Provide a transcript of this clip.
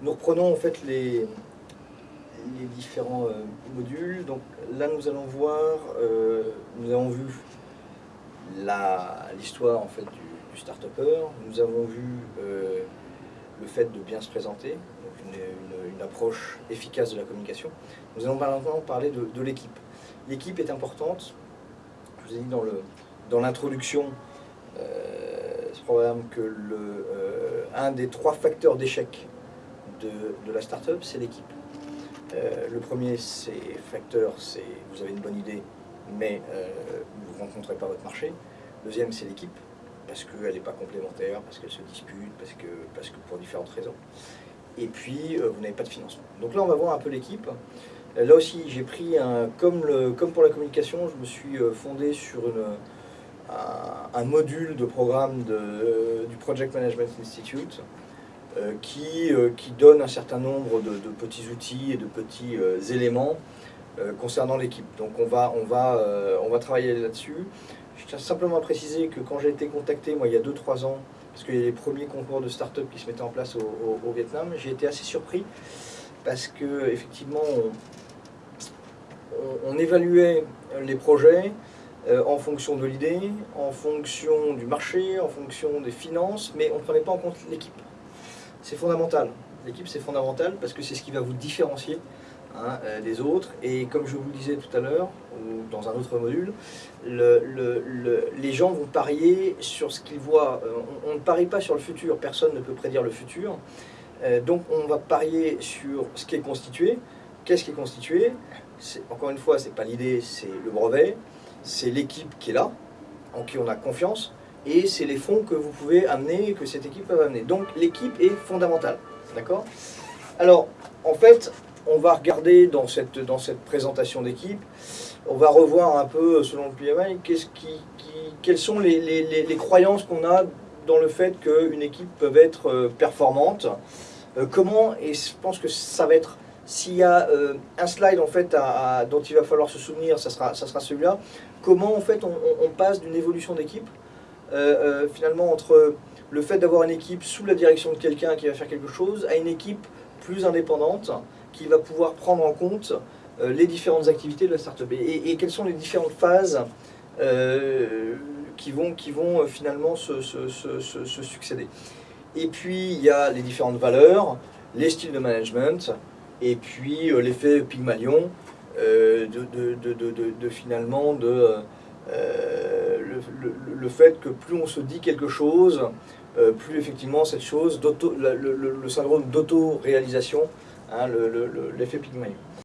Nous reprenons en fait les, différents euh, modules. Donc là, nous allons voir, euh, nous avons vu l'histoire en fait du, start-upper. Nous avons vu euh, le fait de bien se présenter, une, approche efficace de la communication. Nous allons maintenant parler de, l'équipe. L'équipe est importante. Je vous ai dit dans le dans l'introduction, euh, ce programme que le, un des trois facteurs d'échec de, la start-up, c'est l'équipe. Euh, le premier c'est facteur, c'est vous avez une bonne idée, mais euh, vous ne rencontrez pas votre marché. Deuxième, c'est l'équipe, parce qu'elle n'est pas complémentaire, parce qu'elle se dispute, parce que, pour différentes raisons. Et puis, euh, vous n'avez pas de financement. Donc là, on va voir un peu l'équipe. Là aussi, j'ai pris un, comme, pour la communication, je me suis fondé sur un, module de programme du Project Management Institute qui, euh, qui donne un certain nombre de, petits outils et de petits euh, éléments euh, concernant l'équipe. Donc on va, euh, travailler là-dessus. Je tiens simplement à préciser que quand j'ai été contacté, moi, il y a 2-3 ans, parce qu'il y a les premiers concours de start-up qui se mettaient en place au, Vietnam, j'ai été assez surpris parce que effectivement, on, évaluait les projets euh, en fonction de l'idée, en fonction du marché, en fonction des finances, mais on ne prenait pas en compte l'équipe. C'est fondamental. L'équipe, c'est fondamental parce que c'est ce qui va vous différencier hein, euh, des autres. Et comme je vous le disais tout à l'heure, ou dans un autre module, le- le- le- les gens vont parier sur ce qu'ils voient. Euh, on, ne parie pas sur le futur, personne ne peut prédire le futur. Euh, donc on va parier sur ce qui est constitué. Qu'est-ce qui est constitué? Encore une fois, c'est pas l'idée, c'est le brevet, c'est l'équipe qui est là, en qui on a confiance, et c'est les fonds que vous pouvez amener, que cette équipe peut amener. Donc l'équipe est fondamentale, d'accord? Alors, en fait, on va regarder dans cette, dans cette présentation d'équipe, on va revoir un peu, selon le PMI, qu'est-ce qui, qui- quelles sont les, les- croyances qu'on a dans le fait qu'une équipe peut être euh, performante. Euh, comment, et je pense que ça va être, s'il y a euh, un slide en fait dont il va falloir se souvenir, ça sera, ça sera celui-là, comment en fait on passe d'une évolution d'équipe euh, euh, finalement entre le fait d'avoir une équipe sous la direction de quelqu'un qui va faire quelque chose à une équipe plus indépendante qui va pouvoir prendre en compte euh, les différentes activités de la startup et, et, quelles sont les différentes phases euh, qui vont, qui vont finalement se, succéder. Et puis il y a les différentes valeurs, les styles de management, et puis l'effet Pygmalion, de, finalement de le, le- fait que plus on se dit quelque chose, euh, plus effectivement cette chose, le, syndrome d'auto-réalisation, hein, le- le- le- l'effet Pygmalion.